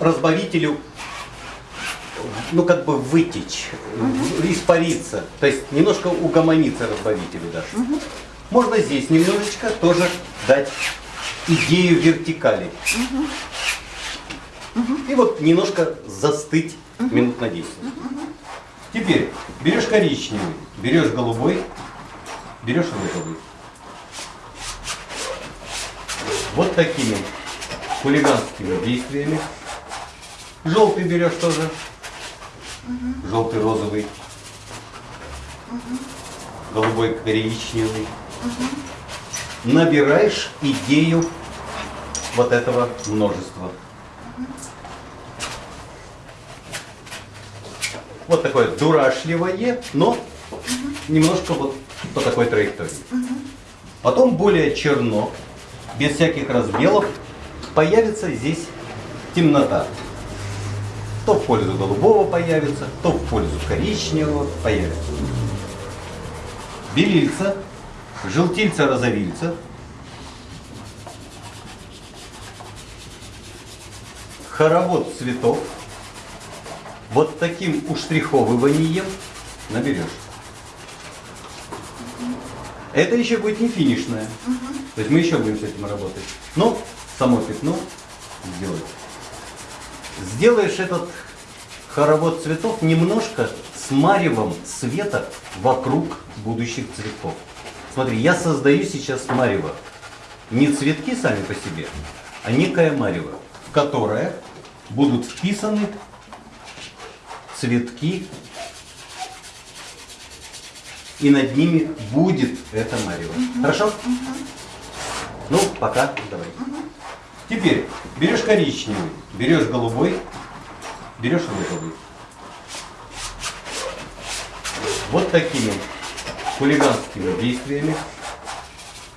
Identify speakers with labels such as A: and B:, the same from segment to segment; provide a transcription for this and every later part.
A: разбавителю ну как бы вытечь, испариться, то есть немножко угомониться разбавителю даже. Можно здесь немножечко тоже дать идею вертикали. И вот немножко застыть минут на 10. Теперь берешь коричневый, берешь голубой, берешь розовый. Вот такими хулиганскими действиями. Желтый берешь тоже. Желтый, розовый. Голубой, коричневый. Набираешь идею вот этого множества. Вот такое дурашливое, но немножко вот по такой траектории. Потом более черно, без всяких разбелов, появится здесь темнота. То в пользу голубого появится, то в пользу коричневого появится. Белильца, желтильца, розовильца. Хоровод цветов. Вот таким уштриховыванием наберешь. Это еще будет не финишное. То есть мы еще будем с этим работать. Но само пятно сделать. Сделаешь этот хоровод цветов немножко с маревом света вокруг будущих цветков. Смотри, я создаю сейчас марево. Не цветки сами по себе, а некое марево, в которое будут вписаны цветки и над ними будет это марево. Хорошо? Ну, пока, давай. Теперь берешь коричневый, берешь голубой, берешь розовый. Вот такими хулиганскими действиями.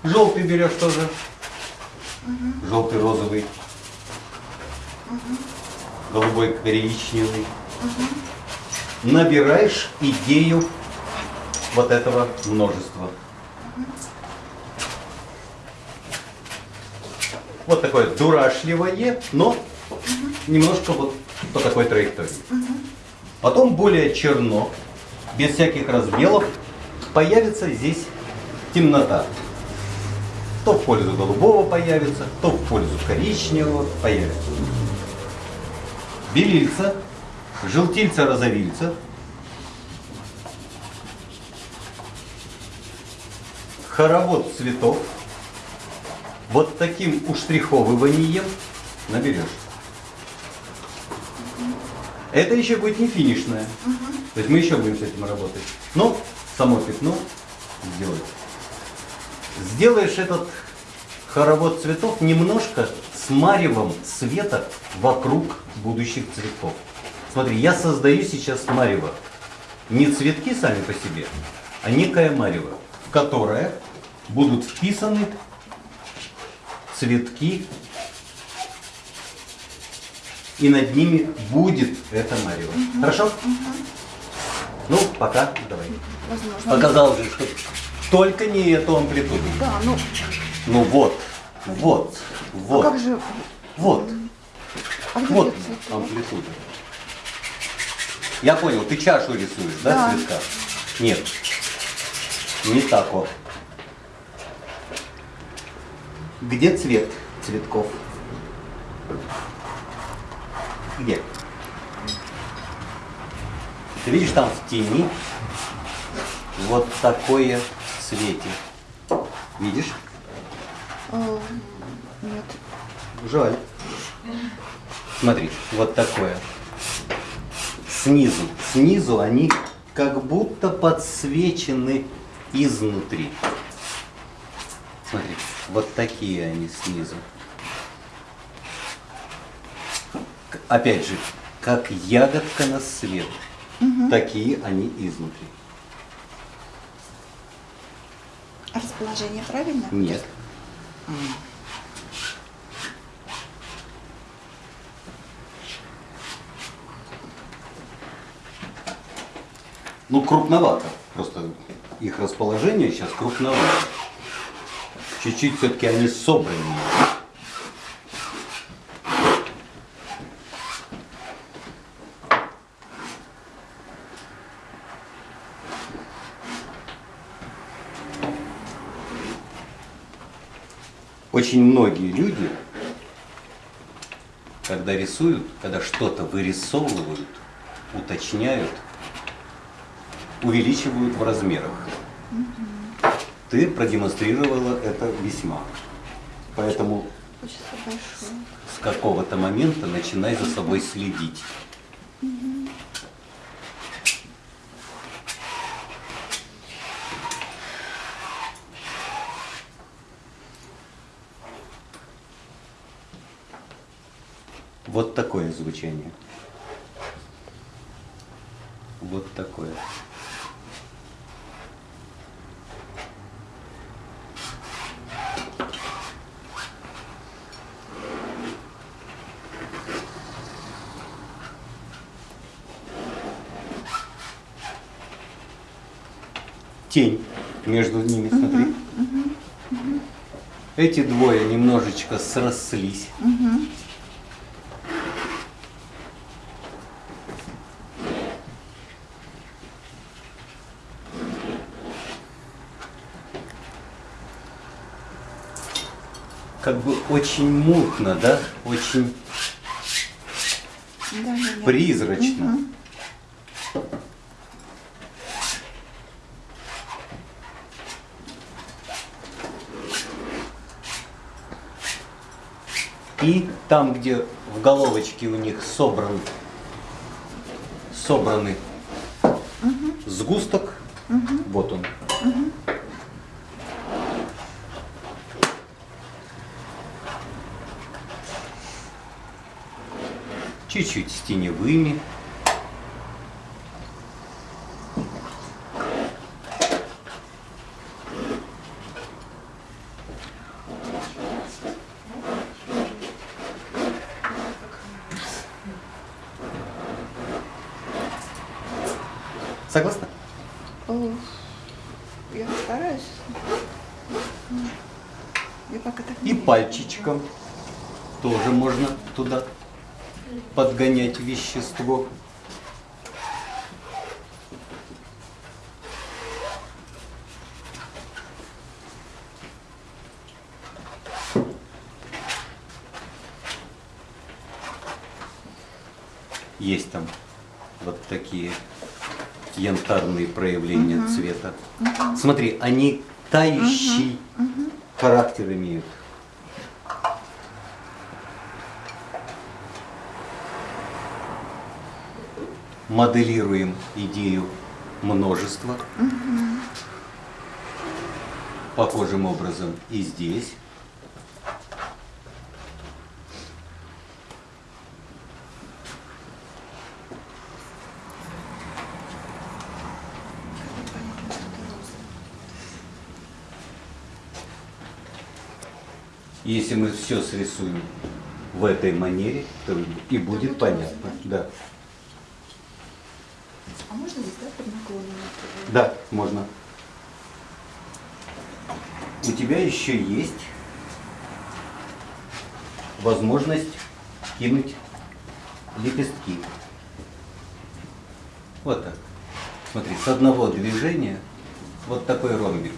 A: Желтый берешь тоже. Желтый, розовый. Голубой, коричневый. Набираешь идею вот этого множества. Вот такое дурашливое, но немножко вот по такой траектории. Потом более черно, без всяких разбелов, появится здесь темнота. То в пользу голубого появится, то в пользу коричневого появится. Белильца, желтильца, розовильца. Хоровод цветов. Вот таким уштриховыванием наберешь. Это еще будет не финишное. То есть мы еще будем с этим работать. Но само пятно сделать. Сделаешь этот хоровод цветов немножко с маревом света вокруг будущих цветков. Смотри, я создаю сейчас марево. Не цветки сами по себе, а некое марево, в которое будут вписаны цветки и над ними будет это марево. Угу. Хорошо? Угу. Ну, пока, давай.
B: Возможно.
A: Показал же, что только не эту амплитуду.
B: Да, ну.
A: Ну вот, вот, вот.
B: А как же?
A: Вот.
B: А
A: Вот амплитуда. Я понял, ты чашу рисуешь, да,
B: Да.
A: цветка? Нет. Не так вот. Где цвет цветков? Где? Ты видишь там в тени вот такое цвете. Видишь?
B: Э, Нет.
A: Жаль. Смотри, вот такое. Снизу. Снизу они как будто подсвечены изнутри. Вот такие они снизу. Опять же, как ягодка на свет. Такие они изнутри.
B: А Расположение правильно?
A: Нет. Ну, крупновато. Просто их расположение сейчас крупновато. Чуть-чуть все-таки они собраны. Очень многие люди, когда рисуют, когда что-то вырисовывают, уточняют, увеличивают в размерах. Ты продемонстрировала это весьма. Поэтому с какого-то момента начинай за собой следить. Вот такое звучание. Вот такое. Тень между ними, смотри. Эти двое немножечко срослись. Как бы очень мутно, да? Очень
B: Да, да, да.
A: И там, где в головочке у них собран, собраны сгусток, вот он. Чуть-чуть с теневыми. Согласна?
B: Я стараюсь. Я пока так
A: И пальчичком тоже можно туда подгонять вещество. Есть там вот такие янтарные проявления цвета. Смотри, они тающий характер имеют. Моделируем идею множества. Похожим образом и здесь. Если мы все срисуем в этой манере, то и будет понятно. Да.
B: А можно здесь, да, под наклоном?
A: Да, можно. У тебя еще есть возможность кинуть лепестки. Вот так. Смотри, с одного движения вот такой ромбик.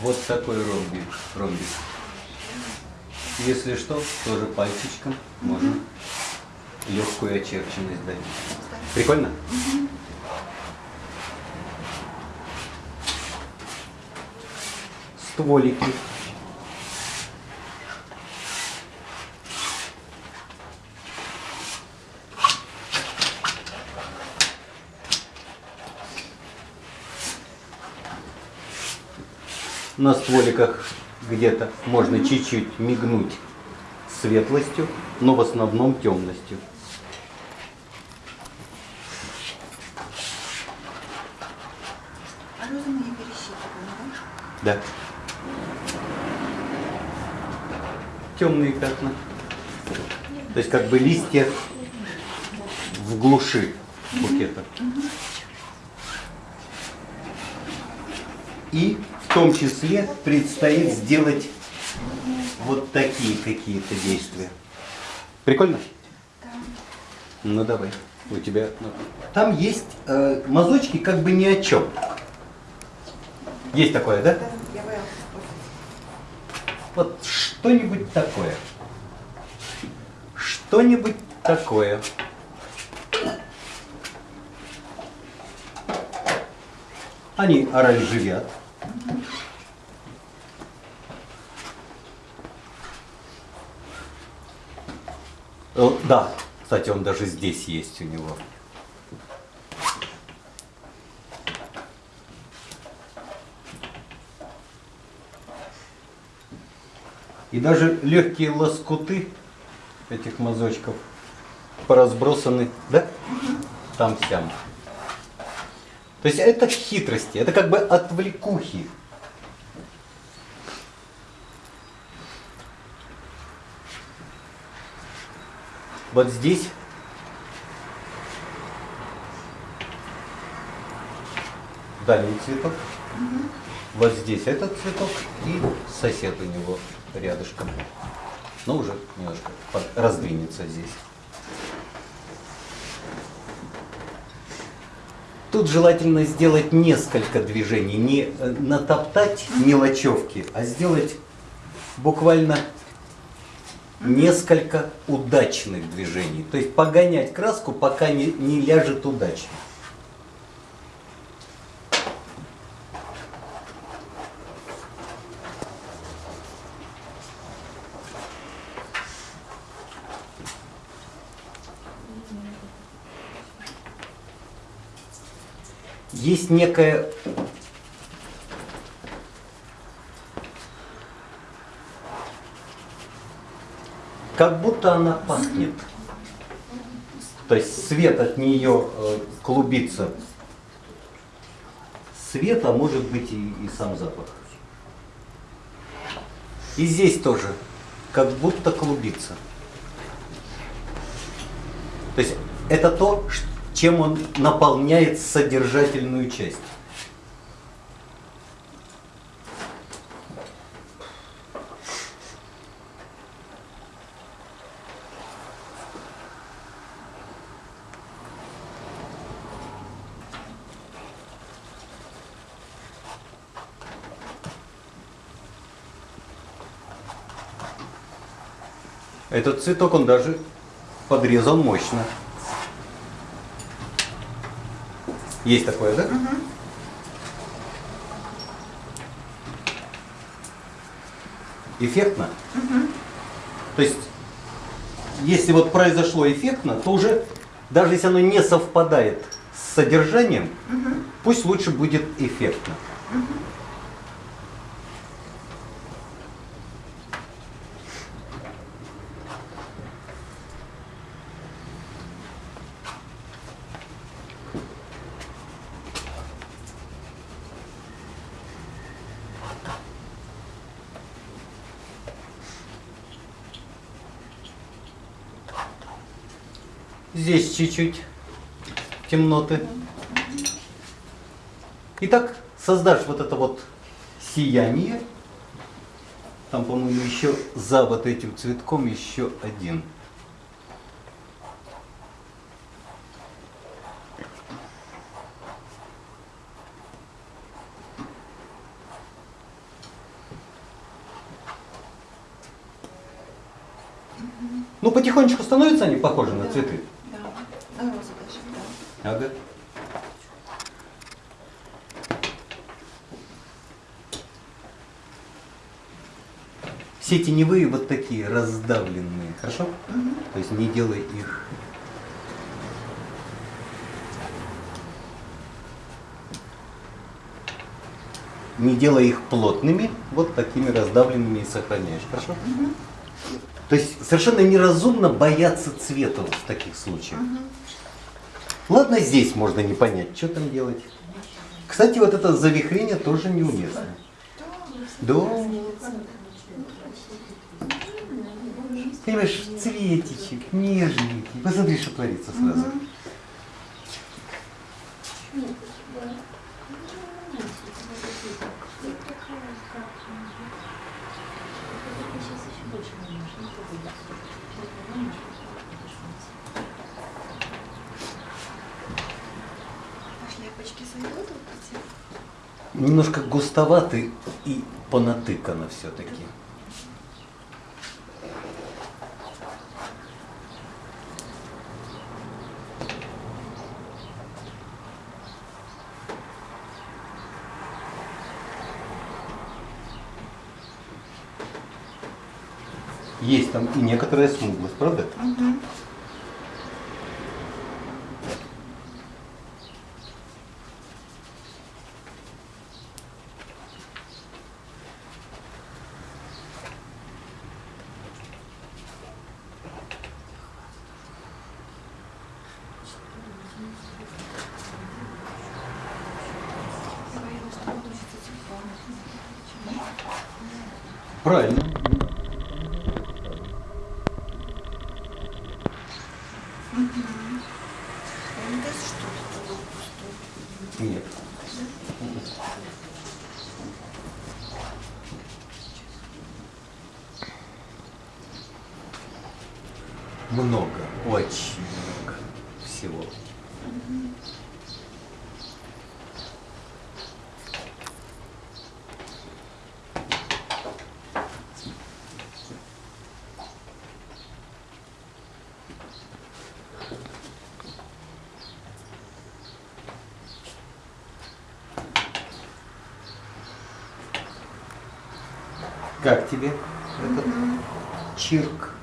A: Вот такой ромбик. ромбик. Если что, тоже пальчиком можно легкую очерченность дать. Прикольно? Стволики. На стволиках где-то можно чуть-чуть мигнуть светлостью, но в основном темностью.
B: А да?
A: Да. Темные пятна. То есть как бы листья в глуши букета. И в том числе предстоит сделать вот такие какие-то действия. Прикольно? Ну давай. У тебя. ну, Там есть э, мазочки как бы ни о чем. Есть такое, да?
B: Да, я боялась.
A: Вот что-нибудь такое. Что-нибудь такое. Они оранжевят. Да, кстати, он даже здесь есть у него. И даже легкие лоскуты этих мазочков поразбросаны, да? Там сям. То есть это хитрости, это как бы отвлекухи. Вот здесь дальний цветок. Вот здесь этот цветок и сосед у него рядышком. Но уже немножко раздвинется здесь. Тут желательно сделать несколько движений, не э, натоптать мелочевки, а сделать буквально несколько удачных движений. То есть погонять краску, пока не, не ляжет удачно. Есть некая как будто она пахнет. То есть свет от нее э, клубится. Свет, а может быть и, и сам запах. И здесь тоже как будто клубится. То есть это то, чем он наполняет содержательную часть. Этот цветок, он даже подрезан мощно. Есть такое, да? Эффектно? То есть, если вот произошло эффектно, то уже, даже если оно не совпадает с содержанием, пусть лучше будет эффектно. Здесь чуть-чуть темноты. Итак, создашь вот это вот сияние. Там, по-моему, еще за вот этим цветком еще один. Ну, потихонечку становятся они похожи на цветы.
B: Да, на розу даже, да.
A: Ага. Все теневые вот такие раздавленные, хорошо? То есть не делай их. Не делай их плотными, вот такими раздавленными и сохраняешь, хорошо? То есть совершенно неразумно бояться цвета в таких случаях. Ладно, здесь можно не понять, что там делать. Кстати, вот это завихрение тоже неуместно. Да. Понимаешь, цветичек, нежненький. Посмотри, что творится сразу.
B: Шляпочки
A: немножко густоватый и понатыкано все-таки. Есть там и некоторая смуглость, правда?
B: Угу.
A: Правильно.
B: Здесь что-то было пустое.
A: Нет. Много, очень много всего. Как тебе этот чирк?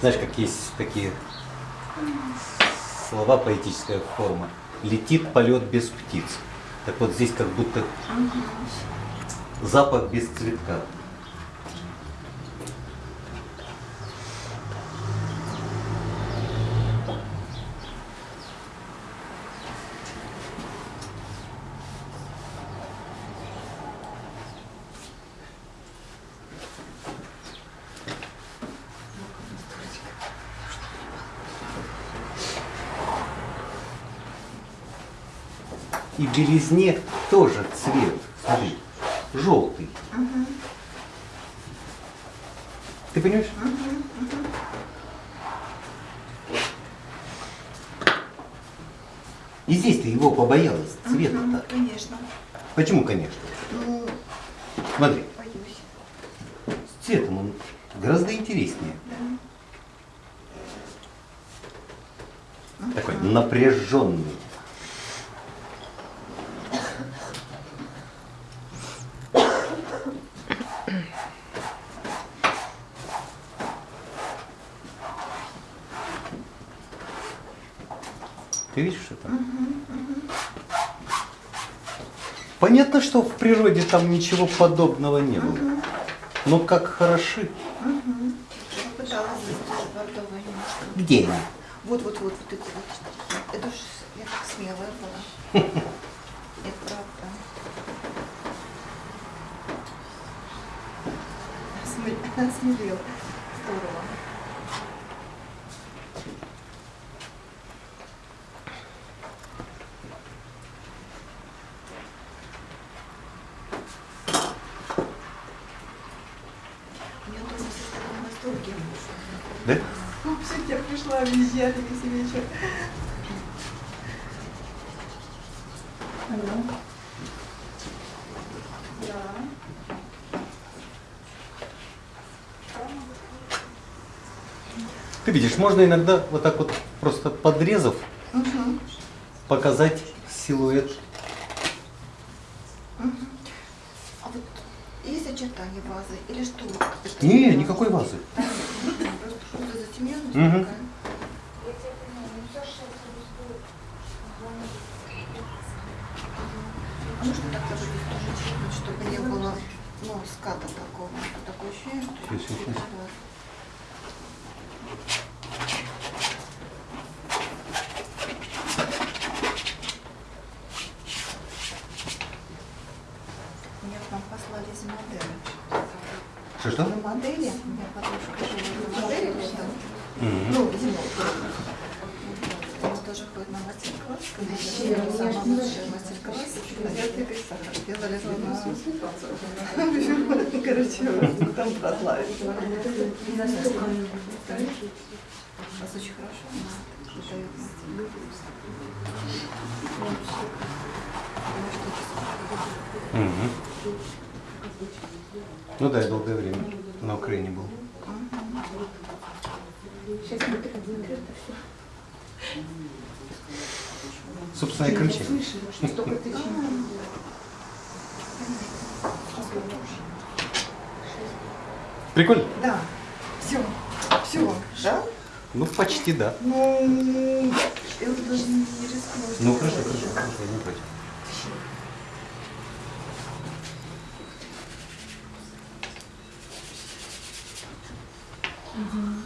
A: Знаешь, как есть такие слова, поэтическая форма. Летит полет без птиц. Так вот здесь как будто запах без цветка. Белизне тоже цвет. Смотри, желтый. Ты понимаешь? И здесь ты его побоялась, цвета-то.
B: Мгм, Конечно.
A: Почему, конечно?
B: Ну,
A: Смотри,
B: боюсь.
A: с цветом он гораздо интереснее. Такой напряженный. Ты видишь это? Понятно, что в природе там ничего подобного не было. Но как хороши.
B: Немножко.
A: Где они?
B: Вот, вот, вот, вот эти вот. Это уж я так смелая была. Это правда. Осмелел. Здорово. У меня дома все в таком восторге.
A: Да?
B: Вообще, я пришла везде, весь вечер. Алло. Да.
A: Ты видишь, можно иногда вот так вот просто подрезав
B: Угу.
A: показать силуэт.
B: А вот есть очертания вазы или что? Это
A: Не, никакой вазы.
B: Просто что-то затемненность
A: Мгм.
B: такая. А нужно так тоже тоже чуть чтобы не было ну, ската такого. Такое ощущение, что
A: Щас, щас, щас.
B: Да. Меня к нам послали из модели.
A: Что-что?
B: На модели. Ну, зимой. Тоже ходит на мастер-класс. Самый лучший мастер-класс. Делали Короче, там. Вас очень хорошо.
A: Ну да, я долгое время на Украине был.
C: Сейчас будет закрыто все.
A: Собственно, и
C: тысяч.
A: Прикольно?
B: Да. Все. Все. Да?
A: Ну, почти да.
B: Ну, я даже не рискну.
A: Ну, хорошо, хорошо, хорошо, не против. Mm-hmm.